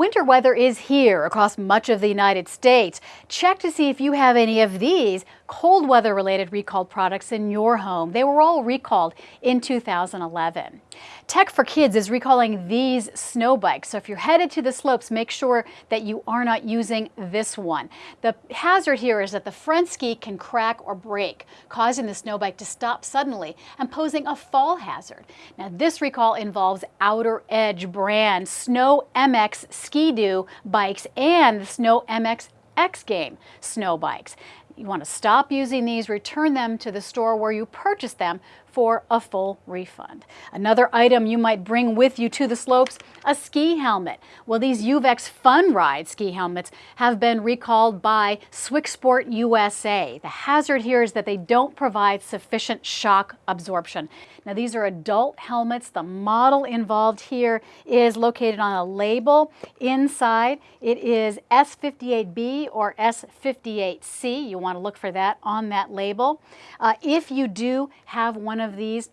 Winter weather is here across much of the United States. Check to see if you have any of these cold weather related recalled products in your home. They were all recalled in 2011. Tech for Kids is recalling these snow bikes. So if you're headed to the slopes, make sure that you are not using this one. The hazard here is that the front ski can crack or break, causing the snow bike to stop suddenly and posing a fall hazard. Now this recall involves Outer Edge brand Snow MX Ski-Doo bikes and the Snow MX X Game snow bikes. You want to stop using these, return them to the store where you purchased them for a full refund. Another item you might bring with you to the slopes, a ski helmet. Well, these Uvex Fun Ride ski helmets have been recalled by Swicksport USA. The hazard here is that they don't provide sufficient shock absorption. Now, these are adult helmets. The model involved here is located on a label. Inside, it is S58B or S58C. You want to look for that on that label. Uh, if you do have one of these,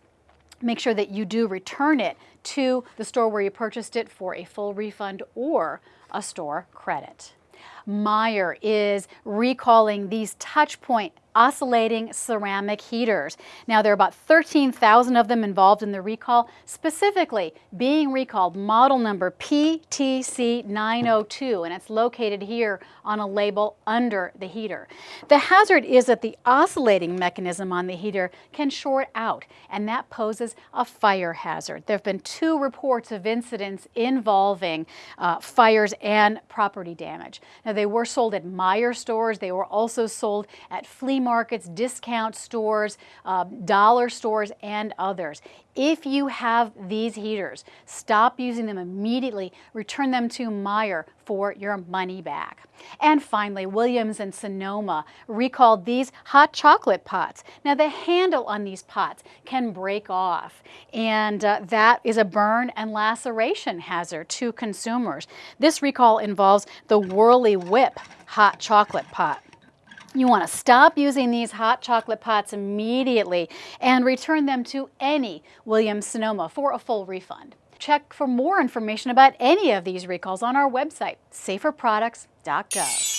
make sure that you do return it to the store where you purchased it for a full refund or a store credit. Meijer is recalling these touch point oscillating ceramic heaters. Now, there are about 13,000 of them involved in the recall, specifically being recalled model number PTC902, and it's located here on a label under the heater. The hazard is that the oscillating mechanism on the heater can short out, and that poses a fire hazard. There have been two reports of incidents involving uh, fires and property damage. Now, they were sold at Meijer stores. They were also sold at flea markets, discount stores, uh, dollar stores, and others. If you have these heaters, stop using them immediately. Return them to Meijer for your money back. And finally, Williams and Sonoma recalled these hot chocolate pots. Now, the handle on these pots can break off, and uh, that is a burn and laceration hazard to consumers. This recall involves the Whirly Whip hot chocolate pot. You want to stop using these hot chocolate pots immediately and return them to any Williams Sonoma for a full refund. Check for more information about any of these recalls on our website, saferproducts.gov.